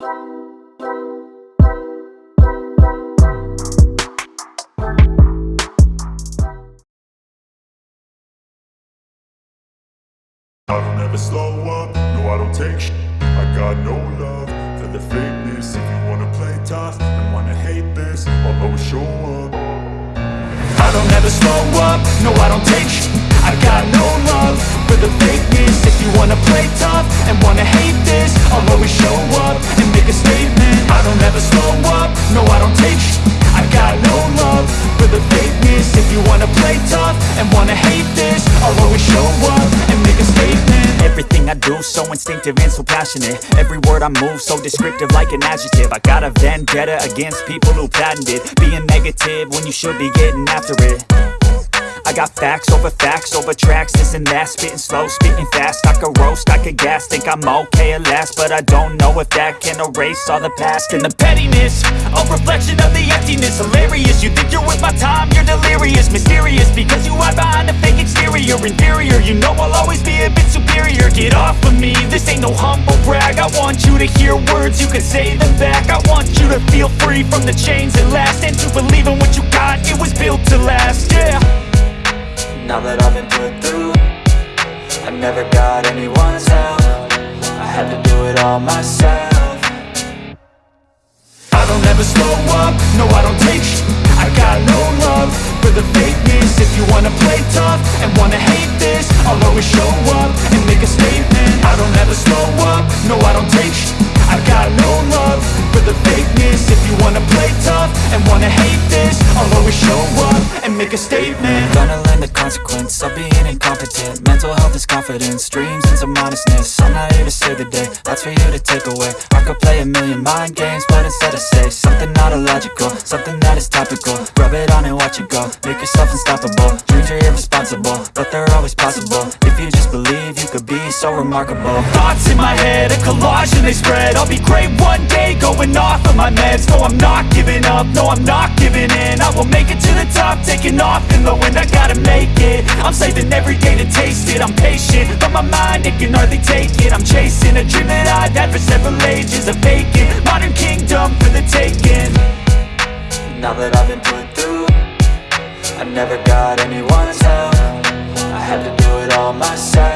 I don't ever slow up, no I don't take sh. I got no love for the fakeness. If you wanna play tough and wanna hate this I'll always show up. I don't ever slow up, no I don't take sh. I got no love for the fakeness If you wanna play tough and wanna hate this I'll always show up and make a statement. I don't ever slow up, no I don't take sh I got no love for the fakeness If you wanna play tough and wanna hate this I'll always show up and make a statement. Everything I do so instinctive and so passionate. Every word I move so descriptive like an adjective. I got a vendetta against people who patented Being negative when you should be getting after it got facts over facts over tracks, this and that. Spitting slow, spitting fast, I could roast, I could gas. Think I'm okay at last, but I don't know if that can erase all the past. And the pettiness, a reflection of the emptiness. Hilarious, you think you're worth my time, you're delirious. Mysterious, because you hide behind a fake exterior. Inferior, you know I'll always be a bit superior. Get off of me, this ain't no humble brag. I want you to hear words, you can say them back. I want you to feel free from the chains that last. And to believe in what you got, it was built to last, yeah Now that I've been put through. I never got anyone's help. I had to do it all myself. I don't ever slow up, no I don't take sh. I got no love for the fakeness. If you wanna play tough and wanna hate this I'll always show up and make a statement. I don't ever slow up, no I don't take sh. I got no love for the fakeness. If you wanna play tough and wanna hate this I'll always show up and make a statement consequence of being incompetent. Mental health is confidence, dreams into modestness. I'm not here to save the day, that's for you to take away. I could play a million mind games, but instead I say Something not illogical, something that is topical. Rub it on and watch it go, make yourself unstoppable. Dreams are irresponsible, but they're always possible. If you just believe, so remarkable. Thoughts in my head, a collage and they spread. I'll be great one day, going off of my meds. No, I'm not giving up, no, I'm not giving in. I will make it to the top, taking off in the wind. I gotta make it, I'm saving every day to taste it. I'm patient, but my mind, it can hardly take it. I'm chasing a dream that I've had for several ages A vacant, modern kingdom for the taking. Now that I've been put through I never got anyone's help. I had to do it all myself.